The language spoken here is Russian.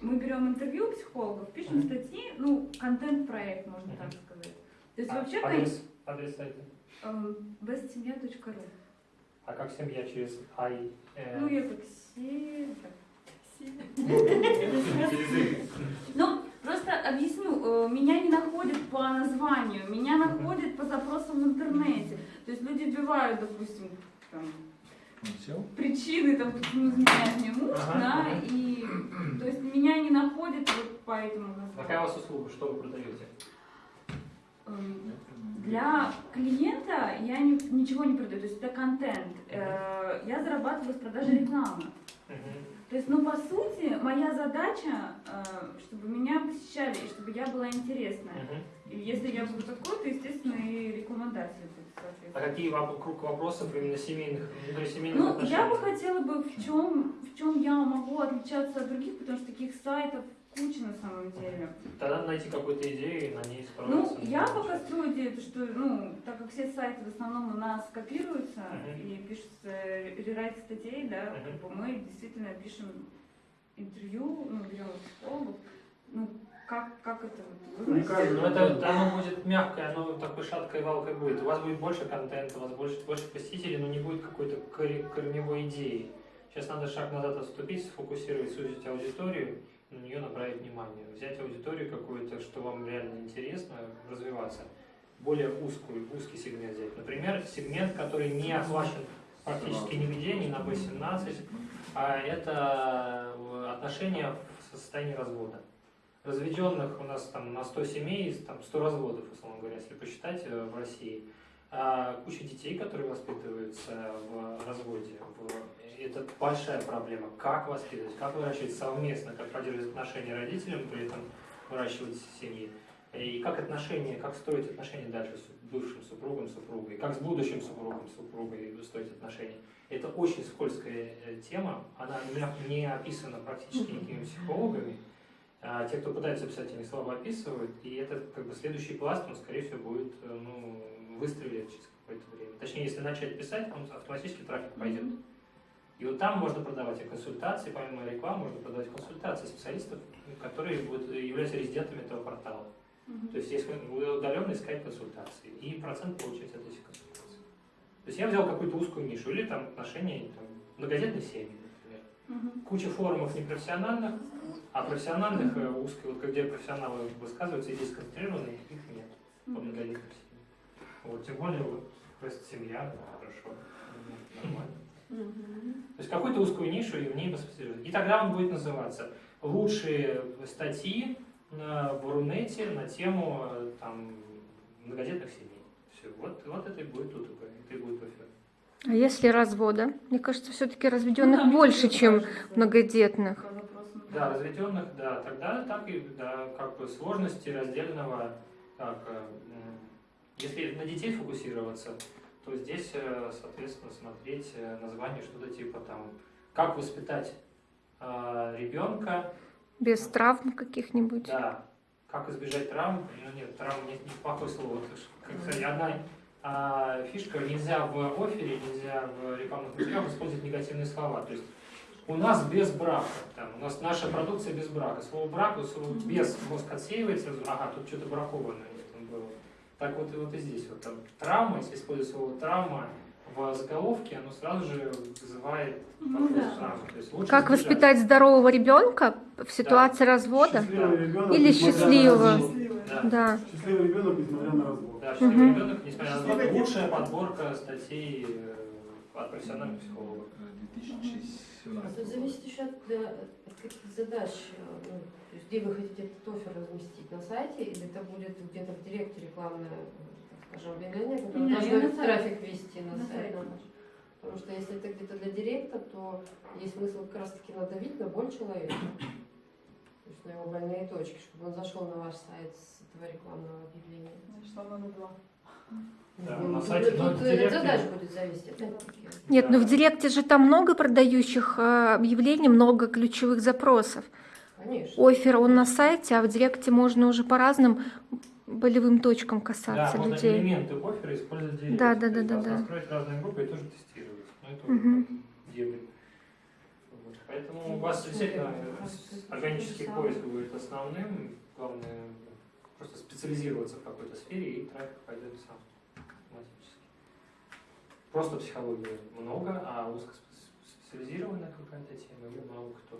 мы берем интервью психологов, пишем статьи, ну, контент-проект, можно так сказать. То есть А, вообще адрес, адрес сайта. bestsemья.ру. А как семья через ай? э, Ну, я такси, так, Через их. Ну, просто объясню, э, меня не находят по названию, меня находят по запросам в интернете. То есть люди вбивают, допустим, там, причины, там, почему изменяет мне муж, Ага, да, ага. и то есть меня не находят вот по этому Какая у вас услуга? Что вы продаете? Эм, Для клиента я ни- ничего не продаю, то есть это контент. Э, Я зарабатываю с продажи рекламы. То есть, ну, по сути, моя задача, э, чтобы меня посещали, и чтобы я была интересная. И если я буду такой, то, естественно, и рекомендации будут, А какие воп- круг вопросов именно семейных, внутрисемейных Ну, отношений? я бы хотела бы, в чем, в чем я могу отличаться от других, потому что таких сайтов куча на самом деле. Тогда найти какую-то идею и на ней Ну, справиться. я пока строю идею, то, что, ну, так как все сайты в основном у нас копируются Мгм. и пишутся рерайт статей, да, Мгм. как бы мы действительно пишем интервью, ну, берем психологов, ну, как, как это Мне вывести? кажется, Ну, это оно будет мягкое, оно такой шаткой валкой будет. У вас будет больше контента, у вас больше, больше посетителей, но не будет какой-то корневой идеи. Сейчас надо шаг назад отступить, сфокусировать, сузить аудиторию, на нее направить внимание. Взять аудиторию какую-то, что вам реально интересно, развиваться. Более узкую, узкий сегмент взять. Например, сегмент, который не охвачен практически нигде, ни на B17, а это э, отношения в состоянии развода. Разведенных у нас там на 100 семей, там 100 разводов, условно говоря, если посчитать э, в России. А куча детей, которые воспитываются в разводе. в- Это большая проблема. Как воспитывать, как выращивать совместно, как поддерживать отношения родителям, при этом выращивать семьи. И как отношения, как строить отношения дальше с бывшим супругом, супругой, как с будущим супругом, супругой строить отношения. Это очень скользкая э, тема, она не- не описана практически никакими психологами. А те, кто пытается писать, они слабо описывают, и это как бы следующий пласт, он, скорее всего, будет э, ну, выстрелить через какое-то время. Точнее, если начать писать, он автоматически трафик пойдет. И вот там можно продавать и консультации, помимо рекламы, можно продавать консультации специалистов, которые будут, являются резидентами этого портала. Мгм. То есть есть удаленно искать консультации и процент получать от этих консультаций. То есть я взял какую-то узкую нишу, или там отношения, там, многодетные семьи, Мгм. Куча форумов непрофессиональных, а профессиональных, э, узких, вот где профессионалы высказываются, и здесь сконцентрированные, их нет по многодетным семьям. Вот, тем более, вот, просто семья, ну, хорошо, нормально. То есть какую-то узкую нишу и в ней поспециализировать. И тогда он будет называться «Лучшие статьи на, в Рунете на тему э, там, многодетных семей». Все, вот, вот это и будет УТП, это и будет офер. А если развода? Мне кажется, все-таки Ну, разведенных там больше, еще чем кажется, многодетных. вопросам. Да, разведенных, да, тогда так и, да, как бы сложности раздельного, так, э, если на детей фокусироваться, то здесь, э, соответственно, смотреть э, название что-то типа там, как воспитать э, ребенка, Без травм каких-нибудь. Да. Как избежать травм? Ну, нет, травм нет, не плохое слово. Как одна а, фишка, нельзя в офере, нельзя в рекламных материалах использовать негативные слова. То есть у нас без брака, там, у нас наша продукция без брака. Слово брак, слово без мозг отсеивается, ага, тут что-то бракованное там было. Так вот и вот и здесь. Вот, там, травма, если использовать слово травма в заголовке, оно сразу же вызывает Ну да. травмы. То есть лучше Как избежать. воспитать здорового ребенка в ситуации развода? Счастливый ребенок, Или счастливого. Да. Да. Счастливый ребенок, несмотря на развод. Да, счастливый Мгм. ребенок, несмотря на развод, лучшая подборка статей э, от профессиональных психологов. 2017 Это зависит еще от, э, от каких задач, э, ну, то есть где вы хотите этот офер разместить на сайте, или это будет где-то в директе рекламное, так скажем, объявление, которое должно трафик вести на, На сайт. сайт. Потому что если это где-то для директа, то есть смысл как раз таки надавить на боль человека. То есть на его больные точки, чтобы он зашел на ваш сайт с этого рекламного объявления. Что надо было? Да, Ну, на тут- сайте, тут но директе- задач будет зависеть. опять-таки. Нет, Да. но в Директе же там много продающих э, объявлений, много ключевых запросов. Конечно. Офер он на сайте, а в Директе можно уже по разным болевым точкам Да, касаться можно людей. элементы оффера использовать в директе. Да, да, да, да, да. Настроить разные группы и тоже тестировать. Ну, это Мгм. уже как делать. Вот. Поэтому Ну, у вас действительно э, органический поиск будет основным. Главное просто специализироваться в какой-то сфере, и трафик пойдет сам автоматически. Просто психологии много, а узкоспециализированная какая-то тема, ее мало кто